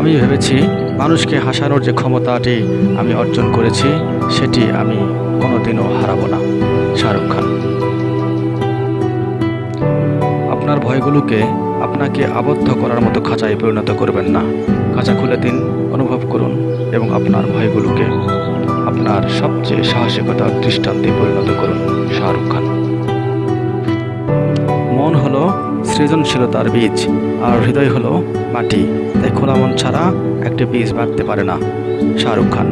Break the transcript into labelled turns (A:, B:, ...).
A: আমি ভেবেছি মানুষকে হাসানোর যে ক্ষমতাটি আমি অর্জন করেছি, সেটি আমি কোনোদিনও হারাবো না। শাহরুখ খান। আপনার ভয়গুলোকে আপনাকে আবদ্ধ করার মতো খাঁচায় পরিণত করবেন না। খাঁচা খুলে দিন, অনুভব করুন এবং আপনার ভয়গুলোকে আপনার সবচেয়ে সাহসিকতার দৃষ্টান্তে পরিণত করুন, শাহরুখ খান। মন হলো সৃজনশীলতার বীজ, আর হৃদয় হলো মাটি। খোলা মন ছাড়া একটি পিস বাঁধতে পারে না। শাহরুখ খান।